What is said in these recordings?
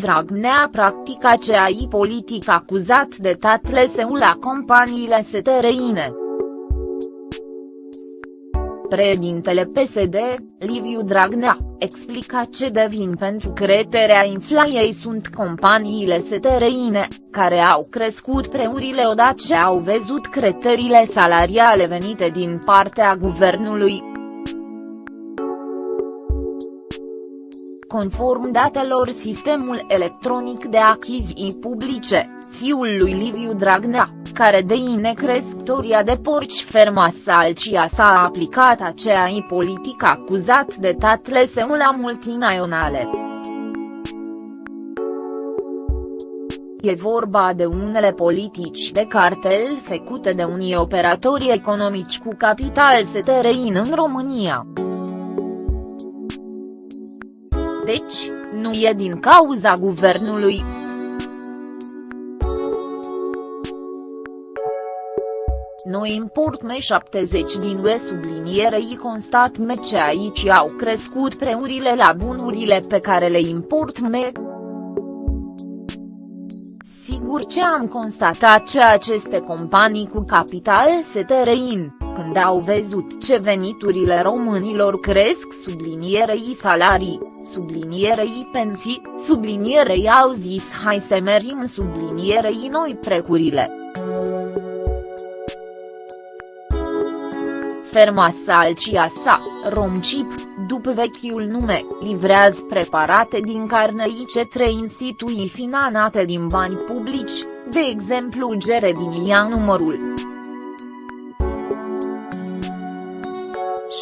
Dragnea practica CAI politic acuzat de tatle său la companiile STRINE. Președintele PSD, Liviu Dragnea, explica ce devin pentru creterea inflației sunt companiile STRINE, care au crescut preurile odată ce au văzut creterile salariale venite din partea guvernului, Conform datelor Sistemul Electronic de Achiziții Publice, fiul lui Liviu Dragnea, care deine crescătoria de porci ferma Salcia s-a aplicat aceeași politică acuzat de tatle său la multinaționale. E vorba de unele politici de cartel făcute de unii operatori economici cu capital STRIN în România. Deci, nu e din cauza guvernului. Noi import M70 din UE sublinierei constat me ce aici au crescut preurile la bunurile pe care le import me. Sigur ce am constatat ce aceste companii cu capital se tărein, când au văzut ce veniturile românilor cresc sublinierei salarii, sublinierei pensii, sublinierei au zis hai să merim sublinierei noi precurile. Ferma Salcia sa, Romchip, după vechiul nume, livrează preparate din carne IC3 instituții finanțate din bani publici, de exemplu Gere din Ia numărul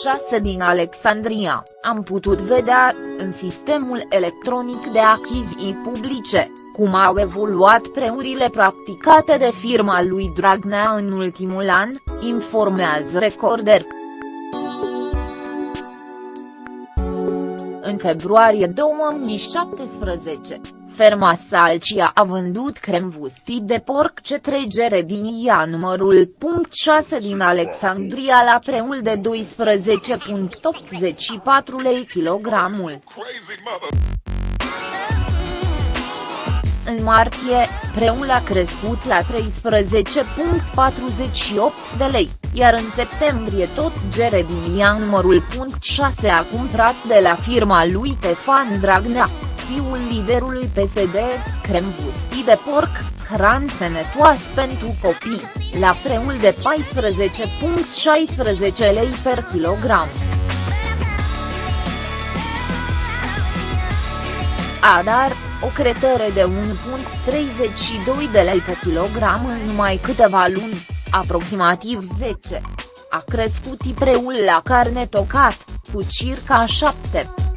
6 din Alexandria, am putut vedea, în sistemul electronic de achiziții publice, cum au evoluat preurile practicate de firma lui Dragnea în ultimul an, informează Recorder. În februarie 2017, Ferma Salcia a vândut cremvusti de porc ce tregere din ea numărul punct 6 din Alexandria la preul de 12.84 lei kilogramul. În martie, preul a crescut la 13.48 de lei, iar în septembrie tot gere din ea numărul punct 6 a cumpărat de la firma lui Tefan Dragnea fiul liderului PSD, crembusti de porc, hran sănătoas pentru copii, la preul de 14.16 lei per kilogram. Adar, o cretere de 1.32 de lei pe kilogram în numai câteva luni, aproximativ 10. A crescut preul la carne tocat, cu circa 7.